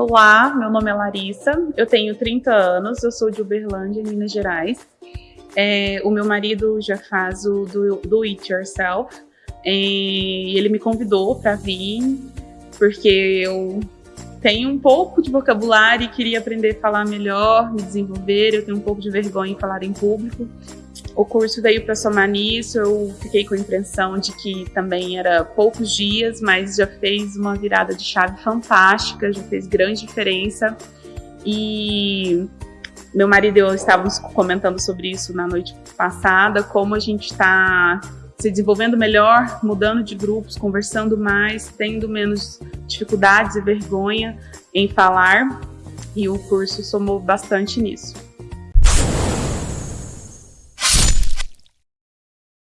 Olá, meu nome é Larissa, eu tenho 30 anos, eu sou de Uberlândia, Minas Gerais. É, o meu marido já faz o do, do It Yourself e ele me convidou para vir porque eu tenho um pouco de vocabulário e queria aprender a falar melhor, me desenvolver. Eu tenho um pouco de vergonha em falar em público. O curso veio para somar nisso, eu fiquei com a impressão de que também era poucos dias, mas já fez uma virada de chave fantástica, já fez grande diferença. E meu marido e eu estávamos comentando sobre isso na noite passada, como a gente está se desenvolvendo melhor, mudando de grupos, conversando mais, tendo menos dificuldades e vergonha em falar. E o curso somou bastante nisso.